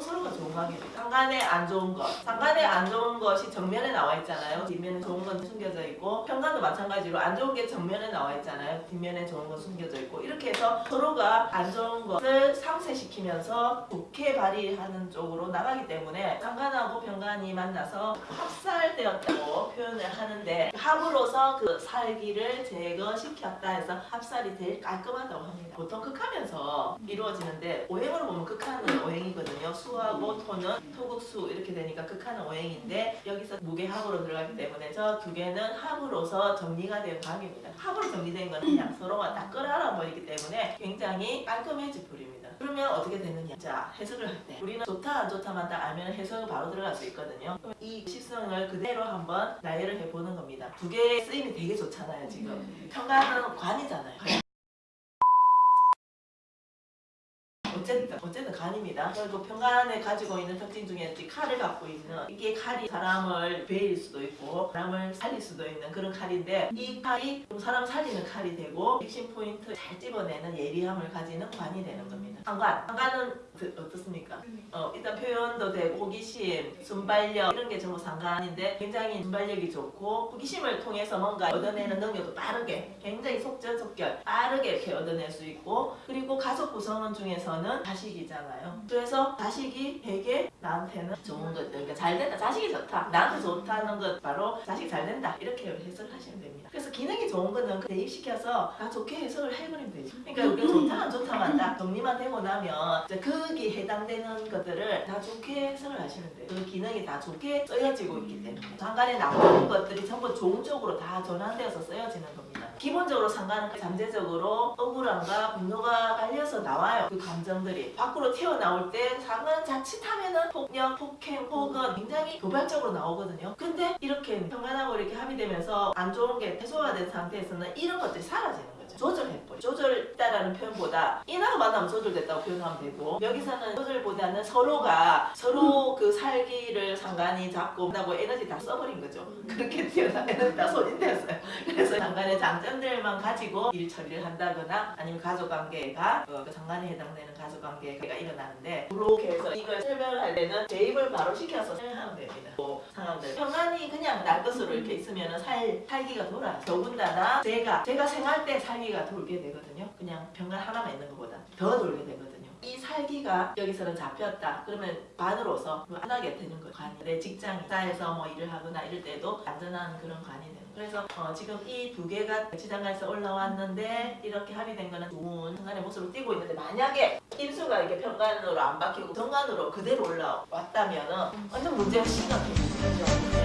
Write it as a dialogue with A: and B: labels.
A: 서로 서로가 좋은 관계입니다. 상간에 안 좋은 것, 상간에 안 좋은 것이 정면에 나와 있잖아요. 뒷면에 좋은 건 숨겨져 있고 현관도 마찬가지로 안 좋은 게 정면에 나와 있잖아요. 뒷면에 좋은 건 숨겨져 있고 이렇게 해서 서로가 안 좋은 것을 상쇄시키면서 좋게 발휘하는 쪽으로 나가기 때문에 상간하고 병간이 만나서 합살되었다고 표현을 하는데 합으로서 그 살기를 제거시켰다 해서 합살이 제일 깔끔하다고 합니다. 보통 극하면서 이루어지는데 오행으로 보면 극하는 오행이거든요. 수하고 토는 토국수 이렇게 되니까 극하는 오행인데 여기서 무게합으로 들어가기 때문에 저 두 개는 합으로서 정리가 된 관계입니다. 합으로 정리된 건 그냥 서로가 딱 끌어안아 버리기 때문에 굉장히 깔끔해질 뿐입니다. 그러면 어떻게 되느냐? 자 해석을 할 때 우리는 좋다 안 좋다만 딱 알면 해석을 바로 들어갈 수 있거든요. 그럼 이 식성을 그대로 한번 나열을 해보는 겁니다. 두 개의 쓰임이 되게 좋잖아요 지금. 평가는 관이잖아요. 어쨌든 어쨌든 간입니다. 그리고 평간에 가지고 있는 특징 중에 이 칼을 갖고 있는 이게 칼이 사람을 베일 수도 있고 사람을 살릴 수도 있는 그런 칼인데 이 칼이 좀 사람 살리는 칼이 되고 핵심 포인트 잘 집어내는 예리함을 가지는 관이 되는 겁니다. 상관 상관은 그, 어떻습니까? 어, 일단 표현도 되고 호기심, 순발력 이런 게 전부 상관인데 굉장히 순발력이 좋고 호기심을 통해서 뭔가 얻어내는 능력도 빠르게 굉장히 속전속결 빠르게 이렇게 얻어낼 수 있고 그리고 가족 구성원 중에서는 자식이잖아요. 그래서 자식이 되게 나한테는 좋은 것들 그러니까 잘 된다 자식이 좋다 나한테 좋다는 것 바로 자식이 잘 된다 이렇게 해석을 하시면 됩니다. 그래서 기능이 좋은 거는 그 대입시켜서 다 좋게 해석을 해버리면 되죠. 그러니까 우리가 좋다 안 좋다만 딱 정리만 되고 나면 이제 거기에 해당되는 것들을 다 좋게 해석을 하시면 돼요. 그 기능이 다 좋게 쓰여지고 있기 때문에 상관에 나오는 것들이 전부 좋은 쪽으로 다 전환되어서 쓰여지는 겁니다. 기본적으로 상관은 잠재적으로 억울함과 분노가 깔려서 나와요. 그 감정들이 밖으로 튀어나올 때 상관 자칫하면은 폭력, 폭행 혹은 굉장히 도발적으로 나오거든요. 근데 이렇게 평안하고 이렇게 합의되면서 안 좋은 게 해소가 된 상태에서는 이런 것들이 사라지는 거죠. 조절해버려. 조절했다라는 표현보다 인하고 만나면 조절됐다고 표현하면 되고 여기서는 조절보다는 서로가 서로 그 살기를 상관이 잡고 한다고 에너지 다 써버린 거죠. 그렇게 튀어나온 에너지 다 소진됐어요. 그래서 상관의 장점 들만 가지고 일 처리를 한다거나 아니면 가족관계가 어, 그 상관에 해당되는 가족관계가 일어나는데 그렇게 해서 이걸 설명을 할 때는 대입을 바로 시켜서 설명하면 됩니다. 뭐 상황들 평안이 그냥 날 것으로 이렇게 있으면 살, 살기가 돌아요. 더군다나 제가 제가 생활 때 살기가 돌게 되거든요. 그냥 병간 하나만 있는 것보다 더 돌게 되거든요. 이 살기가 여기서는 잡혔다. 그러면 반으로서 안하게 되는 거예요. 관이. 내 직장, 회사에서 뭐 일을 하거나 이럴 때도 안전한 그런 관이 되는 거예요. 그래서 어, 지금 이 두 개가 지장간에서 올라왔는데 이렇게 합의된 거는 좋은 순간의 모습을 띄고 있는데 만약에 인수가 이렇게 평간으로 안 바뀌고 정간으로 그대로 올라왔다면 완전 문제가 심각해요. 그렇죠? 네.